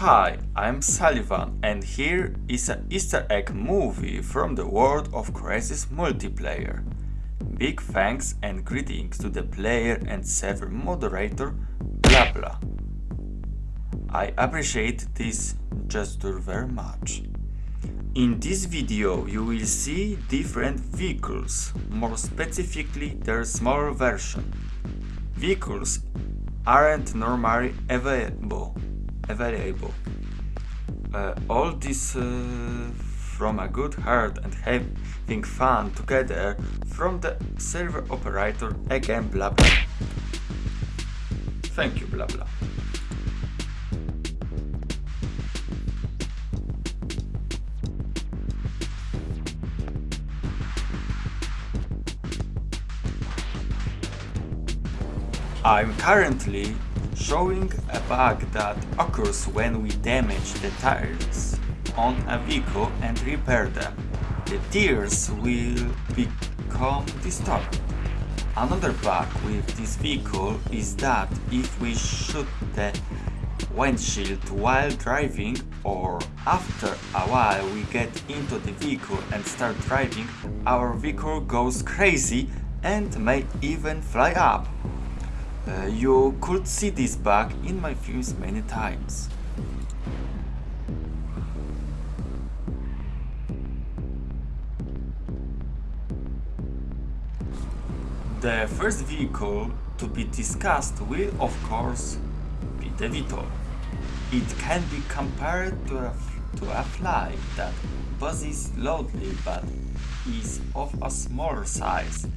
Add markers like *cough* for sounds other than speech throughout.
Hi, I'm Sullivan and here is an easter egg movie from the world of Crysis multiplayer. Big thanks and greetings to the player and server moderator Blabla. I appreciate this gesture very much. In this video you will see different vehicles, more specifically their smaller version. Vehicles aren't normally available. Available. Uh, all this uh, from a good heart and having fun together from the server operator again blah blah. Thank you blah blah. I'm currently showing a bug that occurs when we damage the tires on a vehicle and repair them. The tires will become distorted. Another bug with this vehicle is that if we shoot the windshield while driving or after a while we get into the vehicle and start driving, our vehicle goes crazy and may even fly up. Uh, you could see this bug in my films many times. The first vehicle to be discussed will of course be the VTOL. It can be compared to a, to a fly that buzzes loudly but is of a smaller size.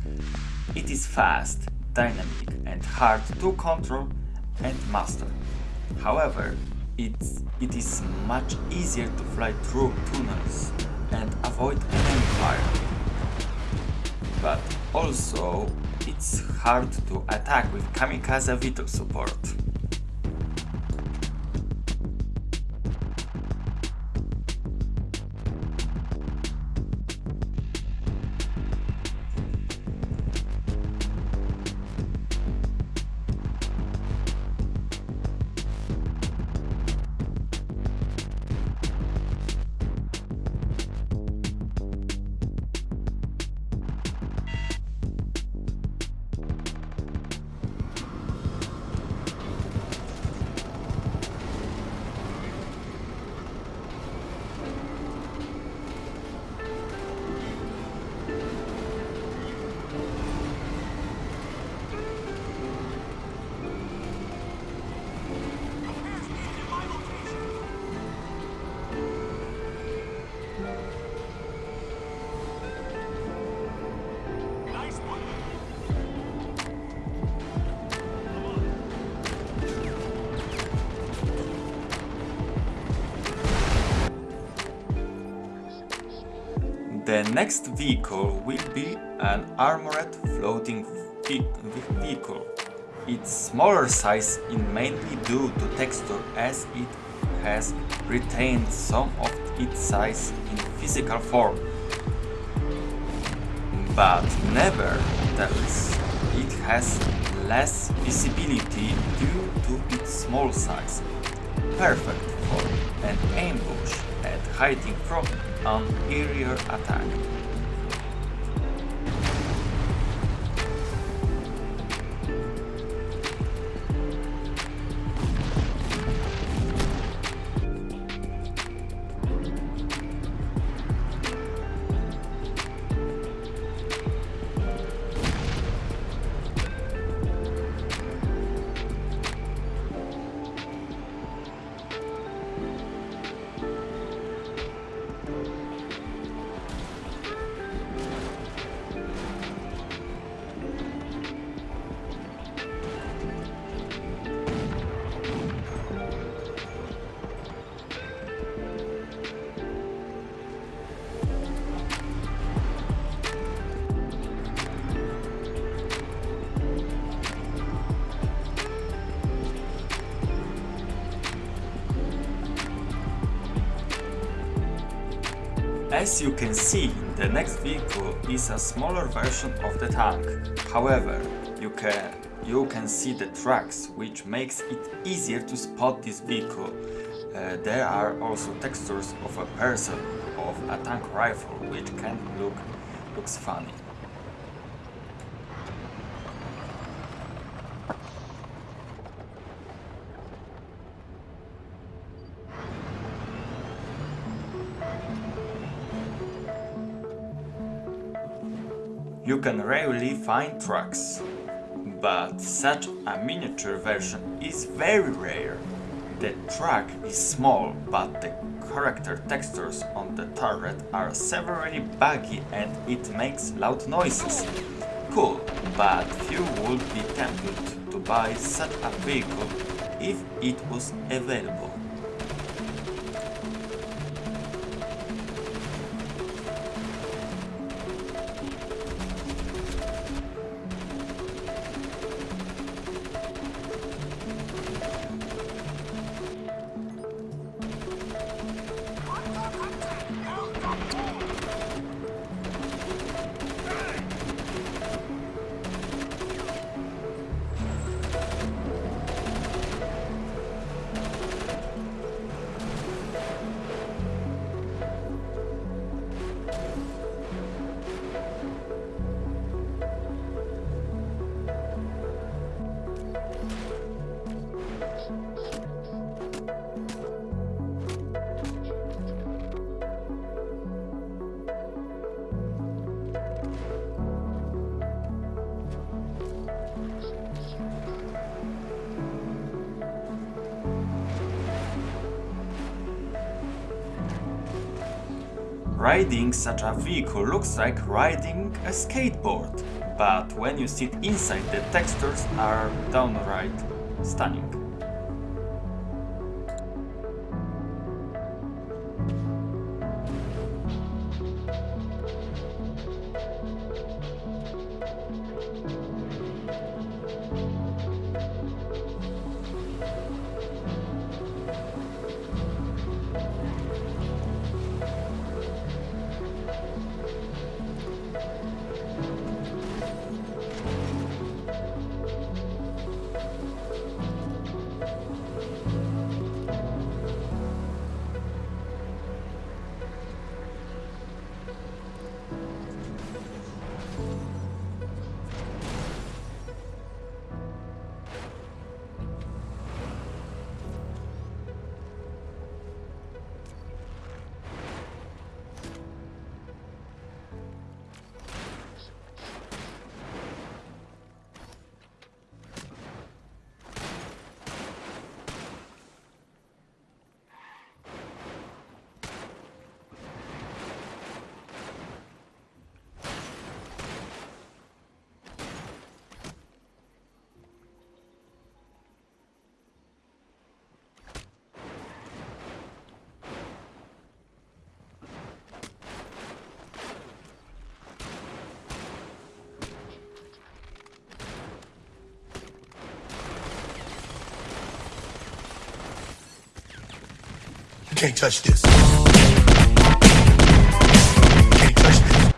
It is fast, dynamic and hard to control and master. However, it's, it is much easier to fly through tunnels and avoid enemy fire. But also, it's hard to attack with Kamikaze VTOL support. The next vehicle will be an armored floating vehicle. Its smaller size is mainly due to texture as it has retained some of its size in physical form. But nevertheless, it has less visibility due to its small size, perfect for an ambush hiding from an aerial attack. As you can see, the next vehicle is a smaller version of the tank. However, you can, you can see the tracks, which makes it easier to spot this vehicle. Uh, there are also textures of a person of a tank rifle, which can look looks funny. You can rarely find trucks, but such a miniature version is very rare. The truck is small, but the character textures on the turret are severely buggy and it makes loud noises. Cool, but few would be tempted to buy such a vehicle if it was available. Riding such a vehicle looks like riding a skateboard, but when you sit inside the textures are downright stunning. Can't touch this. can't touch this.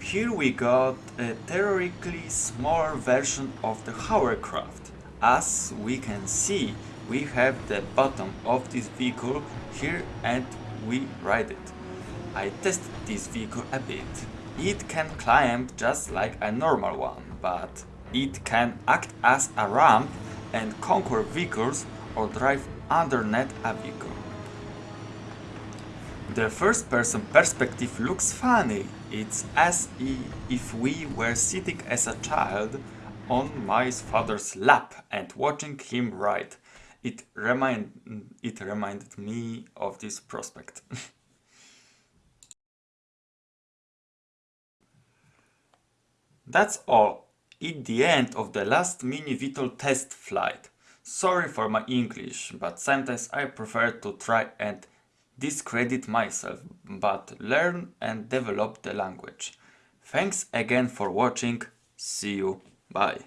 Here we got a theoretically smaller version of the hovercraft. As we can see, we have the bottom of this vehicle here and we ride it. I tested this vehicle a bit. It can climb just like a normal one, but it can act as a ramp and conquer vehicles or drive underneath a vehicle. The first person perspective looks funny. It's as if we were sitting as a child on my father's lap and watching him ride. It, remind, it reminded me of this prospect. *laughs* That's all at the end of the last mini VTOL test flight. Sorry for my English, but sometimes I prefer to try and discredit myself, but learn and develop the language. Thanks again for watching, see you, bye.